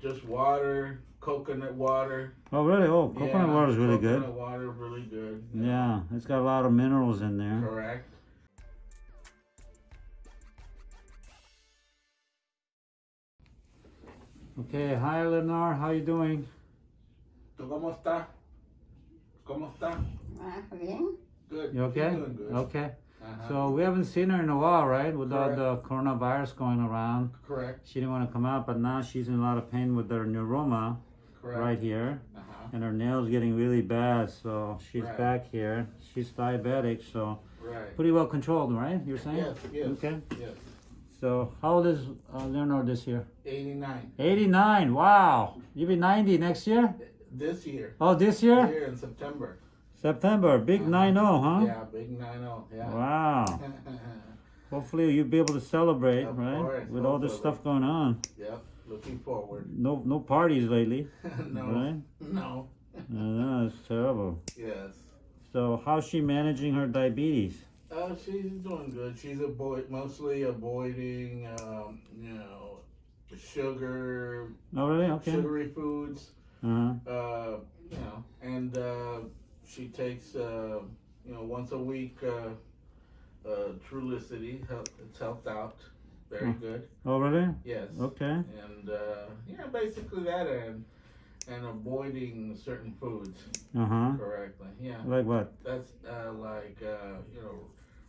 just water, coconut water. Oh, really? Oh, coconut Yeah, water is really coconut good. Coconut water, really good. Yeah, it's got a lot of minerals in there. Correct. Okay, hi Lenore, how you doing? ¿Tú cómo estás? ¿Cómo estás? Ah, bien. Good. You okay? Doing good. Okay. Uh-huh. So we haven't seen her in a while, right? With all the coronavirus going around. Correct. She didn't want to come out, but now she's in a lot of pain with her neuroma Correct. right here. Uh-huh. And her nails getting really bad, so she's Right. back here. She's diabetic, so Right. pretty well controlled, right? You're saying? Yes, yes. Okay. Yes. So how old is uh, Leonard this year? 89. 89. Wow. You'll be 90 next year? This year. Oh, this year? Here in September. September. Big Uh-huh. 9 0, huh? Yeah, big 9 0, Yeah. Wow. Hopefully you'll be able to celebrate, Of right? course, With all this stuff going on. Yep. Looking forward. No no parties lately, no. right? No. Know, it's terrible. Yes. So how's she managing her diabetes? Oh, she's doing good. She's avoid mostly avoiding, um, you know, sugar, Oh really? Okay. sugary foods. Uh-huh. Uh, you know, and uh, she takes, uh, you know, once a week, uh, uh, Trulicity. Help, it's helped out. Very Hmm. good. Oh really? Yes. Okay. And uh, yeah, basically that, and and avoiding certain foods Uh-huh. correctly. Yeah. Like what? That's uh, like uh, you know,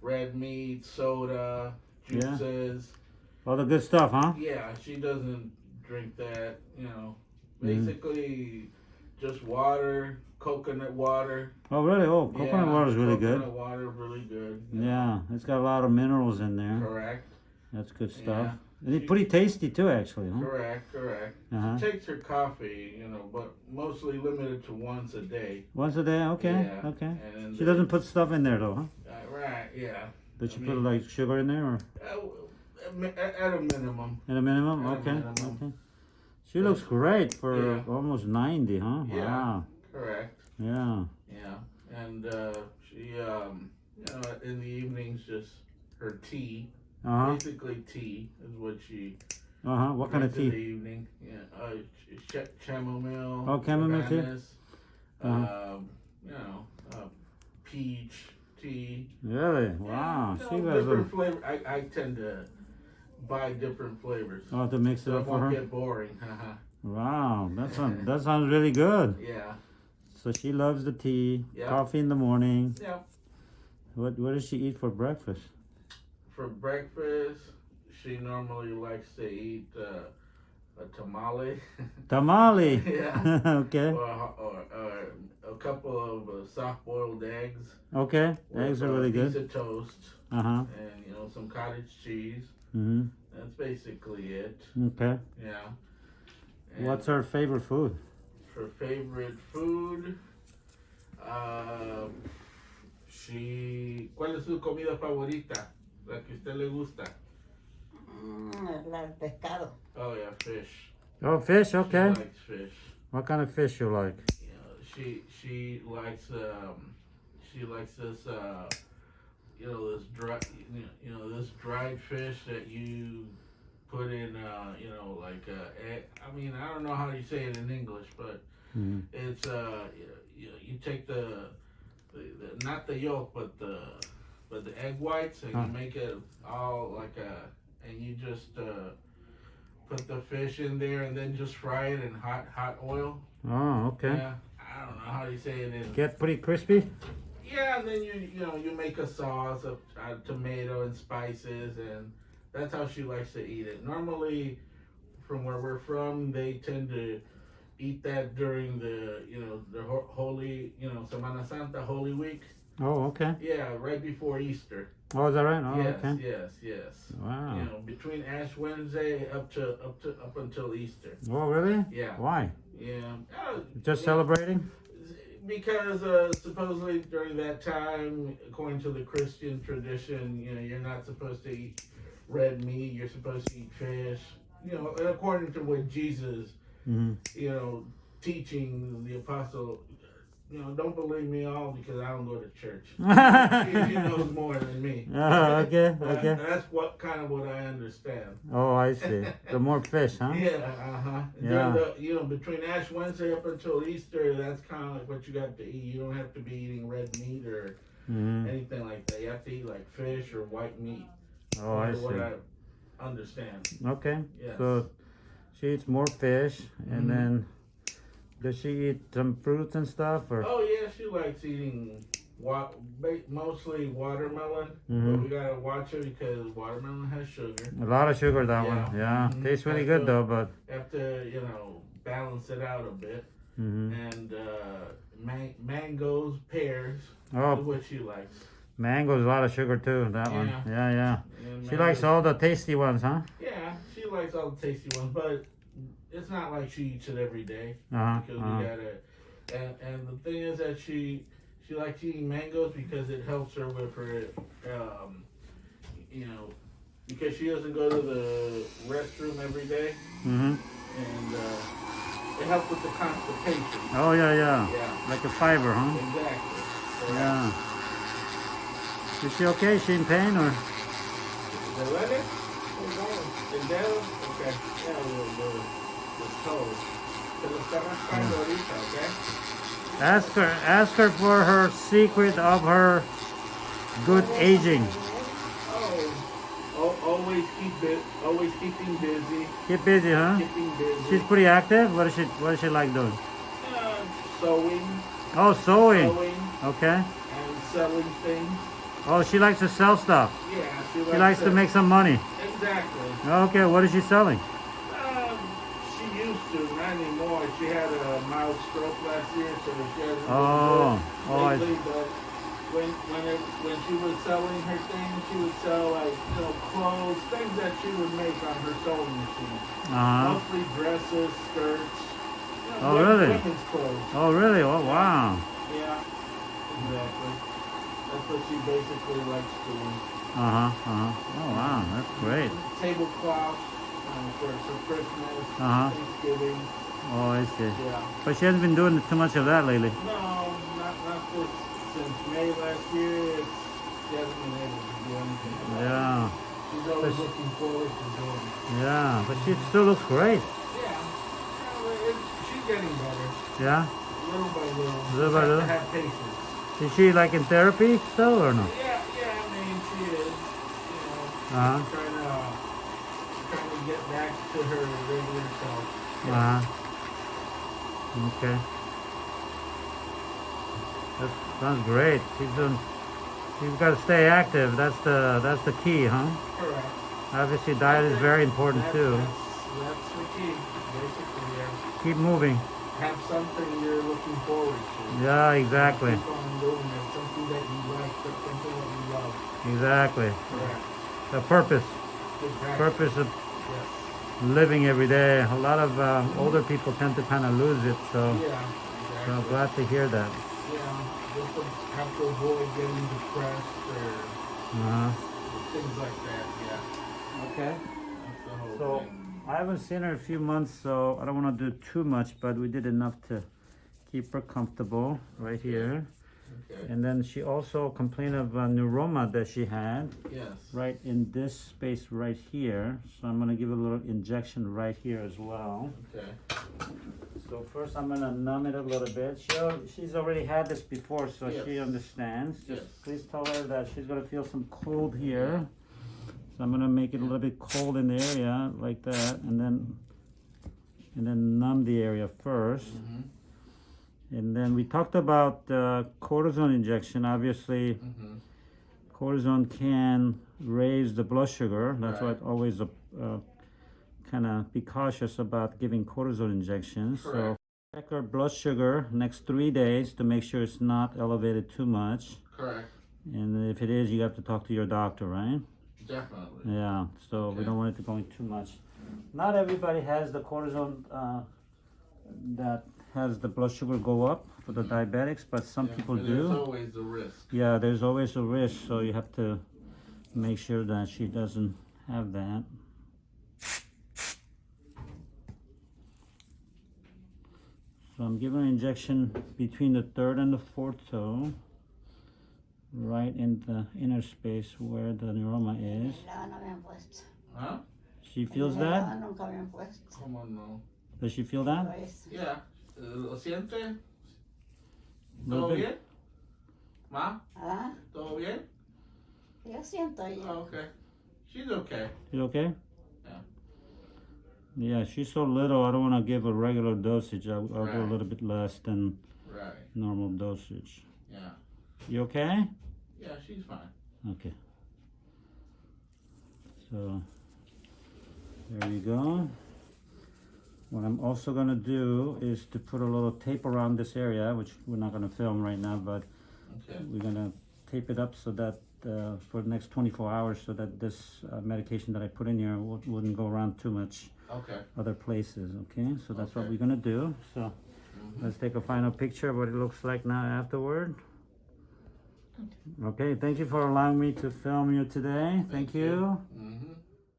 red meat, soda, Yeah. juices. All the good stuff, huh? Yeah, she doesn't drink that. You know, Mhm. basically just water, coconut water. Oh really? Oh, coconut Yeah, water is really good. coconut water, really good. Yeah, it's got a lot of minerals in there. Correct. That's good stuff. Yeah. And it's pretty tasty too, actually, huh? Correct. Correct. Uh-huh. Takes her coffee, you know, but mostly limited to once a day. Once a day? Okay, Yeah, okay. She doesn't put stuff in there though, huh? Uh, right. Yeah. Does she I put mean- like sugar in there or Uh, at a minimum. at a minimum? At a Okay, minimum. okay. She looks great for Yeah. almost 90, huh? Yeah. Wow. Correct. Yeah. Yeah, and uh, she, um, you know, in the evenings, just her tea, Uh-huh. basically tea is what she. Uh-huh. What kind of drinks in tea? the evening? Yeah, uh, ch- ch- chamomile. Oh, chamomile tea? bananas, Uh-huh. Um, you know, uh, peach tea. Really? Wow. you She know, different a flavor. I, I tend to buy different flavors. Oh, to mix it so it up for won't her? get boring. Wow. That sounds that sounds really good. yeah. So she loves the tea, Yeah. coffee in the morning. Yeah. What what does she eat for breakfast? For breakfast, she normally likes to eat uh, a tamale. Tamale. Yeah. okay. or, or, or a couple of uh, soft-boiled eggs. Okay. Eggs are a really piece good. of toast Uh-huh. and you know some cottage cheese. Mm-hmm. That's basically it. Okay. Yeah. And What's her favorite food? Her favorite food? Uh, she. ¿Cuál es su comida favorita? La que a usted le gusta. Mm, la pescado. Oh yeah, fish. Oh, fish. She Okay. likes fish. What kind of fish you like? You know, she she likes um she likes this uh you know this dry you know, you know this dried fish that you put in uh you know like uh I mean I don't know how you say it in English but Mhm. it's uh you, you, you take the, the, the not the yolk but the but the egg whites and Huh. you make it all like a and you just uh put the fish in there and then just fry it in hot hot oil Oh, okay. yeah, I don't know how you say it in. Get pretty crispy. Yeah, and then you you know you make a sauce of uh, tomato and spices, and that's how she likes to eat it. Normally, from where we're from, they tend to eat that during the you know the holy you know Semana Santa Holy Week. Oh, okay. Yeah, right before Easter. Oh, is that right? Oh, yes, okay. yes, yes. Wow. You know, between Ash Wednesday up to up to up until Easter. Oh, really? Yeah, Why? yeah. Uh, Just celebrating? because uh, supposedly during that time, according to the Christian tradition, you know, you're not supposed to eat red meat. You're supposed to eat fish. You know, according to what Jesus, Mm-hmm. you know, teaching the apostle, you know, don't believe me all because I don't go to church. oh, she, she knows more than me. okay, But okay. That's what kind of what I understand. Oh, I see. The more fish, huh? Yeah, uh huh. Yeah. The, you know, between Ash Wednesday up until Easter, that's kind of like what you got to eat. You don't have to be eating red meat or hmm anything like that. You have to eat like fish or white meat. Oh, I see. Understand. Okay. Yes. So she eats more fish, and Mhm. then does she eat some fruits and stuff, or? Oh yeah, she likes eating wa- mostly watermelon. But Mhm. we gotta watch it because watermelon has sugar. A lot of sugar, that Yeah. one. Yeah, Mhm. tastes really good to- though, but. Have to you know balance it out a bit. hmm And uh, man- mangoes, pears, Oh, what she likes. Mango's a lot of sugar too. That one. Yeah. Yeah, yeah. She likes all the tasty ones, huh? Yeah, she likes all the tasty ones, but it's not like she eats it every day Uh huh. because Uh-huh. we gotta. And and the thing is that she she likes eating mangoes because it helps her with her, um, you know, because she doesn't go to the restroom every day, hmm and uh, it helps with the constipation. Oh yeah, yeah. Yeah, Like a fiber, huh? exactly. So, Yeah. Is she okay? She in pain or? ¿Te duele? ¿El dedo? Ok. Yeah, the, the, the toe. Se lo está raspando ahorita, okay? Ask her. Ask her for her secret of her good aging. Oh, always keep always keeping busy, Keep busy, huh? keeping busy. She's pretty active. What does she What does she like doing? uh, sewing, Oh, sewing. sewing, Okay. and selling things. Oh, she likes to sell stuff. Yeah, she likes, She likes to make some money. Exactly. Okay. What is she selling? Um, she used to, not anymore. She had a mild stroke last year, so she hasn't been Oh. Oh, lately. But when when it when she was selling her things, she would sell like you know clothes, things that she would make on her sewing machine. Uh huh. Mostly dresses, skirts. You know, Oh, wo- really? Women's clothes. Oh, really? Oh, wow. Yeah, exactly. That's what she basically likes doing. Uh huh. Uh huh. Oh, wow. That's great. Tablecloths um, for, for Christmas, Uh-huh. Thanksgiving. Oh, I see. Yeah. But she hasn't been doing too much of that lately. No, not not this since May last year. It's, she hasn't been able to do anything. it. Yeah. She's always But- looking forward to doing it. Yeah. But she still looks great. Yeah. yeah well, it, she's getting better, Yeah. little by little. Little by little. Have patience. Is she like in therapy still or no? Yeah, yeah. I mean, she is. You know, Uh huh. trying to trying to get back to her regular self. Uh huh. Okay. That sounds great. She's doing. She's got to stay active. That's the that's the key, huh? Correct. Obviously, diet is very important That's- too. That's, that's the key. Basically, yeah. Keep moving. Have something you're looking forward to. Yeah, exactly. Keep on doing it. Something that you like, something that you love. Exactly. Correct. The purpose. Exactly. Purpose of Yes. living every day. A lot of uh, older people tend to kind of lose it. So, Yeah. so I'm glad to hear that. Yeah. Just to have to avoid getting depressed or Uh-huh. things like that. Yeah. Okay. That's the whole So thing. I haven't seen her in a few months, so I don't want to do too much, but we did enough to keep her comfortable right here. Okay. And then she also complained of a neuroma that she had Yes. right in this space right here. So I'm gonna give a little injection right here as well. Okay. So first I'm gonna numb it a little bit. She, she's already had this before, so she understands. Just Yes. please tell her that she's gonna feel some cold here. So I'm gonna make it a little bit cold in the area like that, and then and then numb the area 1st Mhm. And then we talked about uh, cortisone injection. Obviously, Mhm. cortisone can raise the blood sugar. That's why Right. it's always uh, kind of be cautious about giving cortisone injections. So check our blood sugar next three days to make sure it's not elevated too much. Correct. And if it is, you have to talk to your doctor, right? Definitely. Yeah. So we don't want it to go in too much. Not everybody has the cortisone uh, that has the blood sugar go up for the diabetics, but some Yeah, people do. There's always a risk. Yeah, there's always a risk, so you have to make sure that she doesn't have that. So I'm giving an injection between the third and the fourth toe, right in the inner space where the neuroma is. La no me han puesto. Huh? She feels La that? nunca me han puesto. Come on, no. Does she feel that? Pues, Yeah. ¿Lo siente? Little ¿Todo bit. bien? ¿Ma? ah, ¿Todo bien? yo siento ya. Oh, okay. She's okay. You okay? Yeah. Yeah, she's so little. I don't want to give a regular dosage. I'll, I'll do a Right. little bit less than Right. normal dosage. Yeah. You okay? Yeah, she's fine. Okay. So there you go. What I'm also gonna do is to put a little tape around this area, which we're not gonna film right now, but Okay. we're gonna tape it up so that uh, for the next 24 hours, so that this uh, medication that I put in here wou- wouldn't go around too much Okay. other places. Okay, so that's what we're gonna do. So Mhm. let's take a final picture of what it looks like now afterward. Okay, thank you for allowing me to film you today. Thank, Thank you. you. Mm-hmm.